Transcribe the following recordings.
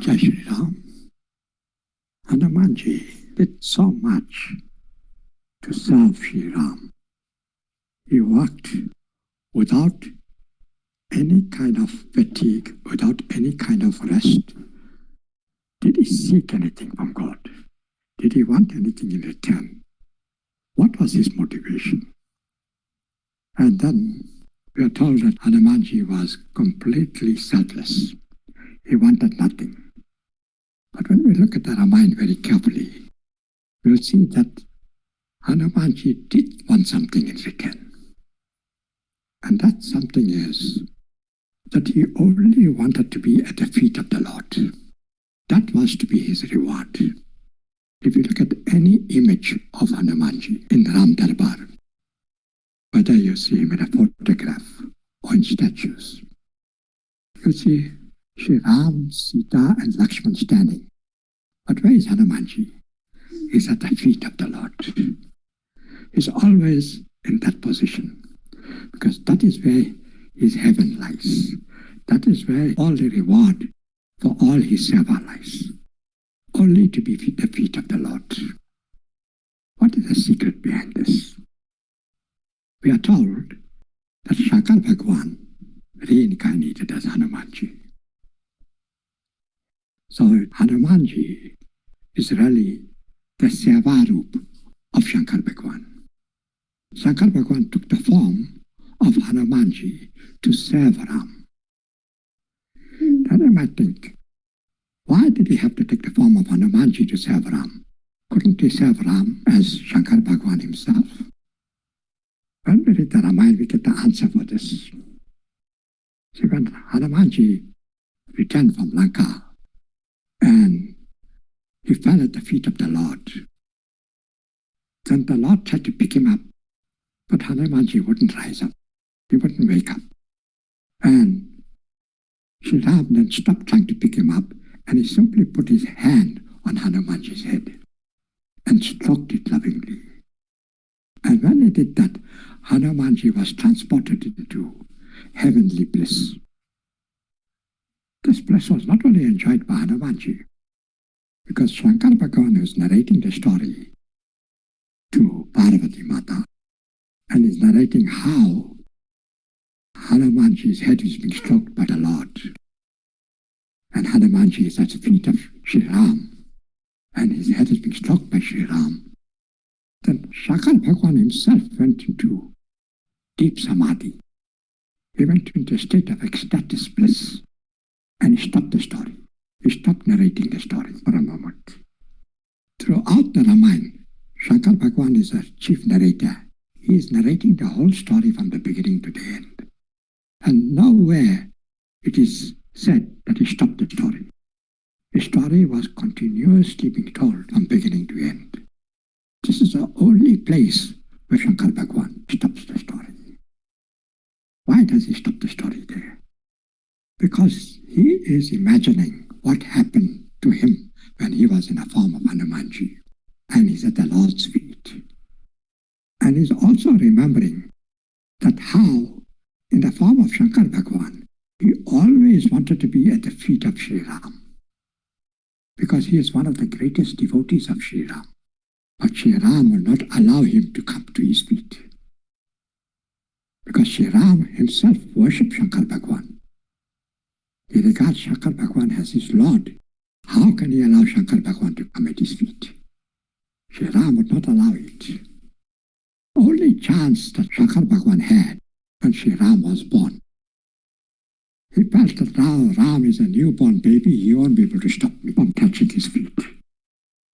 Shri Ram. Hanumanji did so much to serve Sri Ram. He worked without any kind of fatigue, without any kind of rest. Did he seek anything from God? Did he want anything in return? What was his motivation? And then we are told that Hanumanji was completely selfless. He wanted nothing. But when we look at the Ramayana very carefully, we'll see that Hanumanji did want something in return. And that something is that he only wanted to be at the feet of the Lord. That was to be his reward. If you look at any image of Hanumanji in Ram Darbar, whether you see him in a photograph or in statues, you see Sri Ram, Sita and Lakshman standing. But where is Hanumanji? He's at the feet of the Lord. He's always in that position because that is where his heaven lies. That is where all the reward for all his seva lies. Only to be at the feet of the Lord. What is the secret behind this? We are told that Shankar Bhagwan reincarnated as Hanumanji. So Hanumanji is really the Sevarup of Shankar Bhagwan. Shankar Bhagwan took the form of Hanumanji to serve Ram. Then I might think, why did he have to take the form of Hanumanji to serve Ram? Couldn't he serve Ram as Shankar Bhagwan himself? When we read the Ramayana, we get the answer for this. See, when Hanumanji returned from Lanka he fell at the feet of the Lord, then the Lord tried to pick him up, but Hanumanji wouldn't rise up. He wouldn't wake up. And Sri Ram then stopped trying to pick him up and he simply put his hand on Hanumanji's head and stroked it lovingly. And when he did that, Hanumanji was transported into heavenly bliss. This bliss was not only enjoyed by Hanumanji, because Shankar Bhagavan was narrating the story to Parvati Mata and is narrating how Hanumanji's head is being stroked by the Lord. And Hanumanji is at the feet of Sri Ram, and his head is being stroked by Sri Ram. Then Shankar Bhagwan himself went into deep samadhi. He went into a state of ecstatic bliss, and he stopped the story. Stopped narrating the story for a moment. Throughout the Ramayana, Shankar Bhagwan is a chief narrator. He is narrating the whole story from the beginning to the end. And nowhere it is said that he stopped the story. The story was continuously being told from beginning to end. This is the only place where Shankar Bhagwan stops the story. Why does he stop the story there? Because he is imagining what happened to him when he was in a form of Hanumanji and he's at the Lord's feet. And he's also remembering that how in the form of Shankar Bhagwan, he always wanted to be at the feet of Sri Ram because he is one of the greatest devotees of Sri Ram. But Sri Ram will not allow him to come to his feet because Sri Ram himself worshipped Shankar Bhagwan. He regards Shankar Bhagwan as his Lord. How can he allow Shankar Bhagwan to come at his feet? Sri Ram would not allow it. Only chance that Shankar Bhagwan had when Sri Ram was born. He felt that now Ram is a newborn baby, he won't be able to stop me from touching his feet.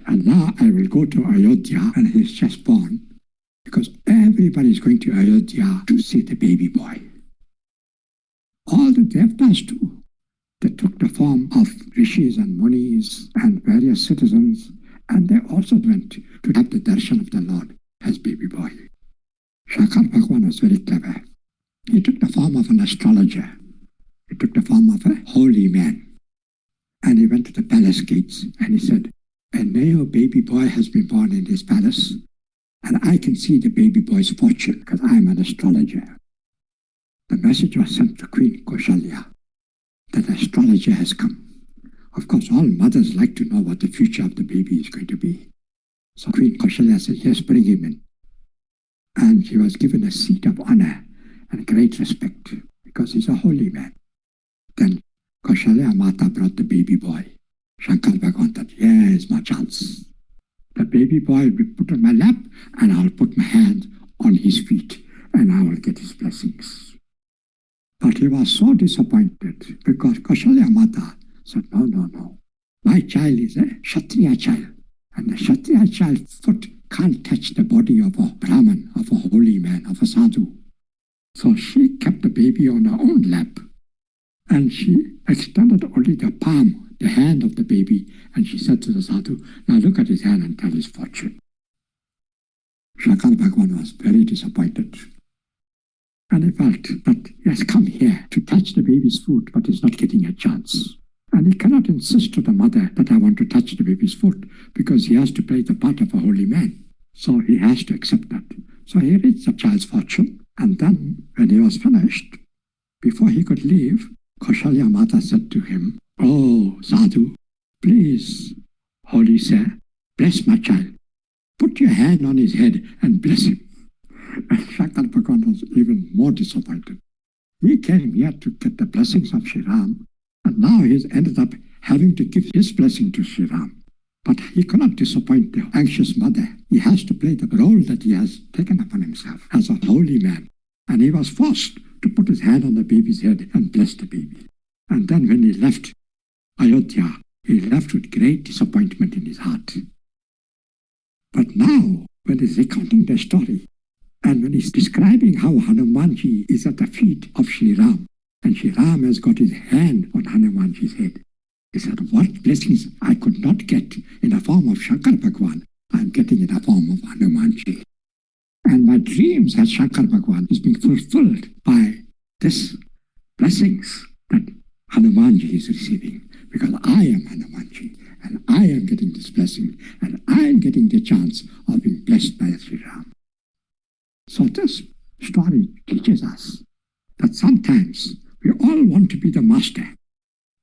And now I will go to Ayodhya when he's just born, because everybody is going to Ayodhya to see the baby boy. All the devtas too, took the form of rishis and munis and various citizens, and they also went to have the darshan of the Lord as baby boy. Shankar Bhagwan was very clever. He took the form of an astrologer. He took the form of a holy man. And he went to the palace gates and he said, a male baby boy has been born in this palace, and I can see the baby boy's fortune because I'm an astrologer. The message was sent to Queen Kaushalya an has come Of course, all mothers like to know what the future of the baby is going to be. So Queen Kaushalya said, yes, bring him in. And he was given a seat of honor and great respect because he's a holy man. Then Kaushalya Mata brought the baby boy. Shankar Bhagavan thought, here's my chance. The baby boy will be put on my lap and I'll put my hand on his feet and I will get his blessings. But he was so disappointed because Kaushalya Mata said, no, no, no. My child is a Kshatriya child. And the Kshatriya child's foot can't touch the body of a Brahman, of a holy man, of a sadhu. So she kept the baby on her own lap. And she extended only the palm, the hand of the baby, and she said to the sadhu, now look at his hand and tell his fortune. Shankar Bhagavan was very disappointed. And he felt that he has come here to touch the baby's foot, but he's not getting a chance. And he cannot insist to the mother that I want to touch the baby's foot because he has to play the part of a holy man. So he has to accept that. So he reads the child's fortune. And then when he was finished, before he could leave, Kaushalya Mata said to him, Oh, Sadhu, please, holy sir, bless my child. Put your hand on his head and bless him. Shankar Bhagavan was even more disappointed. He came here to get the blessings of Sri Ram, and now he's ended up having to give his blessing to Sri Ram. But he cannot disappoint the anxious mother. He has to play the role that he has taken upon himself as a holy man. And he was forced to put his hand on the baby's head and bless the baby. And then when he left Ayodhya, he left with great disappointment in his heart. But now, when he's recounting the story, and when he's describing how Hanumanji is at the feet of Sri Ram, and Sri Ram has got his hand on Hanumanji's head. He said, what blessings I could not get in the form of Shankar Bhagwan, I'm getting in the form of Hanumanji. And my dreams as Shankar Bhagwan is being fulfilled by this blessings that Hanumanji is receiving. Because I am Hanumanji, and I am getting this blessing, and I am getting the chance of being blessed by Sri Ram. So this story teaches us that sometimes we all want to be the master.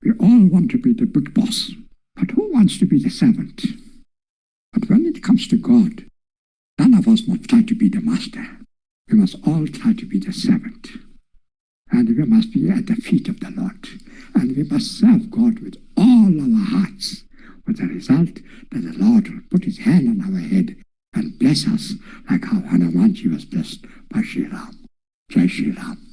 We all want to be the big boss. But who wants to be the servant? But when it comes to God, none of us must try to be the master. We must all try to be the servant. And we must be at the feet of the Lord. And we must serve God with all our hearts, with the result that the Lord will put his hand on our head bless us like how Hanumanji was blessed by Sri Ram. Jai Sri Ram.